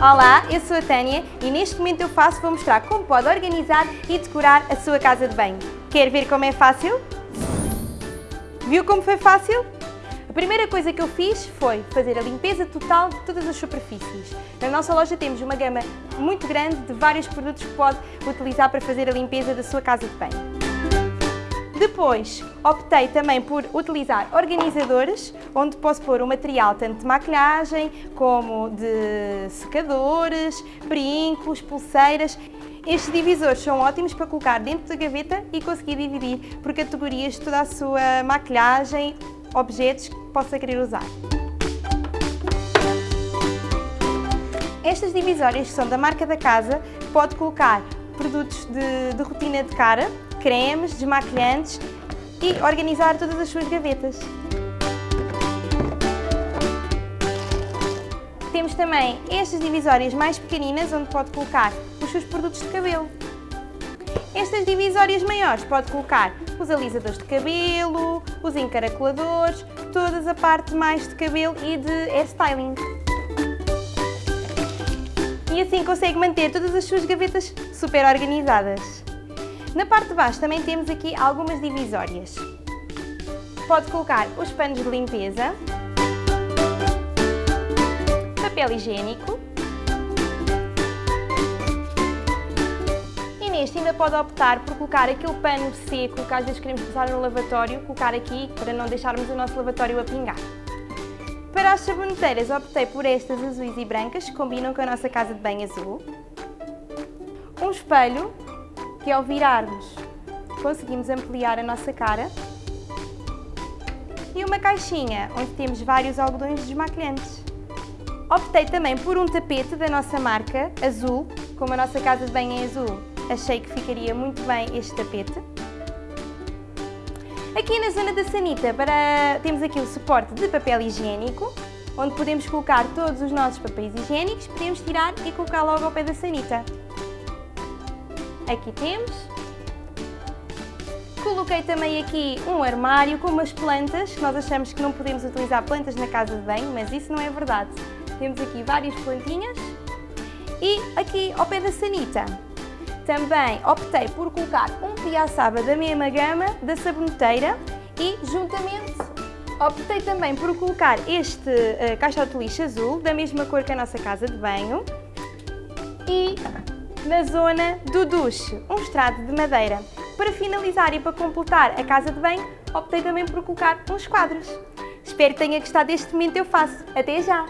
Olá, eu sou a Tânia e neste momento eu faço vou mostrar como pode organizar e decorar a sua casa de banho. Quer ver como é fácil? Viu como foi fácil? A primeira coisa que eu fiz foi fazer a limpeza total de todas as superfícies. Na nossa loja temos uma gama muito grande de vários produtos que pode utilizar para fazer a limpeza da sua casa de banho. Depois, optei também por utilizar organizadores, onde posso pôr o material tanto de maquilhagem, como de secadores, brincos, pulseiras. Estes divisores são ótimos para colocar dentro da gaveta e conseguir dividir por categorias toda a sua maquilhagem, objetos que possa querer usar. Estas divisórias são da marca da casa, pode colocar produtos de, de rotina de cara, cremes, desmaquilhantes e organizar todas as suas gavetas. Temos também estas divisórias mais pequeninas, onde pode colocar os seus produtos de cabelo. Estas divisórias maiores pode colocar os alisadores de cabelo, os encaracoladores, toda a parte mais de cabelo e de hairstyling. E assim consegue manter todas as suas gavetas super organizadas. Na parte de baixo também temos aqui algumas divisórias. Pode colocar os panos de limpeza, papel higiênico e neste ainda pode optar por colocar aquele pano seco que às vezes queremos usar no lavatório, colocar aqui para não deixarmos o nosso lavatório a pingar. Para as saboneteiras optei por estas azuis e brancas que combinam com a nossa casa de banho azul. Um espelho que ao virarmos conseguimos ampliar a nossa cara e uma caixinha onde temos vários algodões desmaquilhantes. Optei também por um tapete da nossa marca, azul, como a nossa casa de banho é azul, achei que ficaria muito bem este tapete. Aqui na zona da sanita para... temos aqui o suporte de papel higiênico, onde podemos colocar todos os nossos papéis higiênicos, podemos tirar e colocar logo ao pé da sanita. Aqui temos. Coloquei também aqui um armário com umas plantas, nós achamos que não podemos utilizar plantas na casa de banho, mas isso não é verdade. Temos aqui várias plantinhas. E aqui ao pé da sanita, também optei por colocar um piaçaba da mesma gama da saboneteira e juntamente optei também por colocar este uh, caixote de lixo azul da mesma cor que a nossa casa de banho e na zona do duche, um estrado de madeira. Para finalizar e para completar a casa de banho, optei também por colocar uns quadros. Espero que tenha gostado deste momento eu faço. Até já!